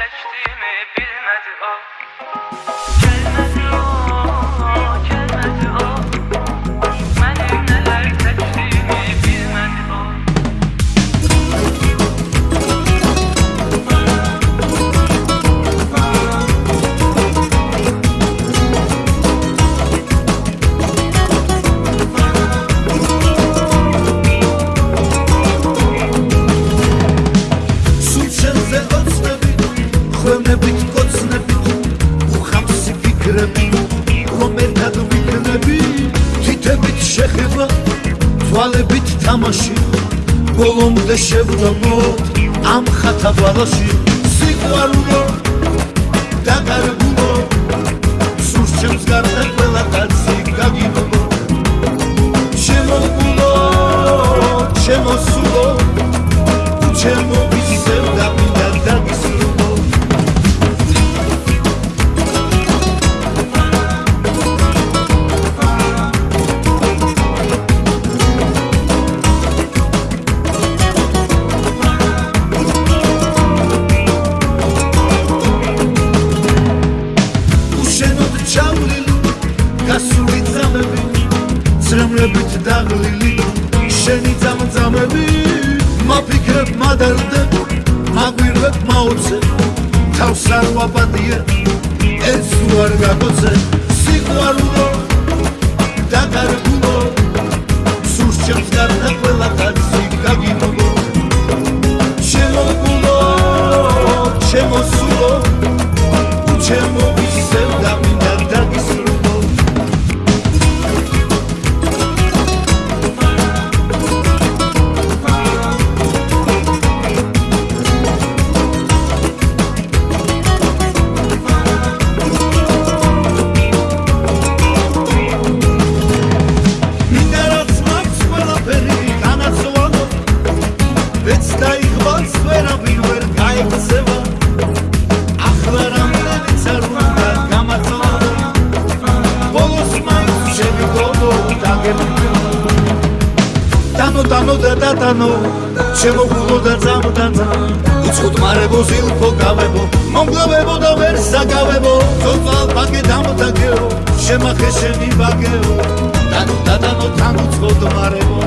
seçti ხვენებით კოცნებით უხამსი ფიქრები რომ ერთად ვიქნები? თითებით შეხება თვალებით თამაში ბოლომდე შევდომოთ ამ ხათა ბალაში სიყვარულო დაკარგულო სულს ჩემს გარდა ყველა კაცი გაგინებო შემოგულო შემოსულო ჩემო დაღლილი შენი ძამძამები მაფიქრებ მადარდე მაგვირებ მაოცე თავს არ ვაბადია ეს უარ გაგოცე სიყვარულო დანო დანო და დადანო შემოღულო და ძამდანა უცხოდ მარებო ზილფო გავებო მომგლავებო და ვერ საგავებო. თოთვალ ბაგე დამთაგეო შემახე შენი ბაგეო დანო დადანო თან უცხოდ მარებო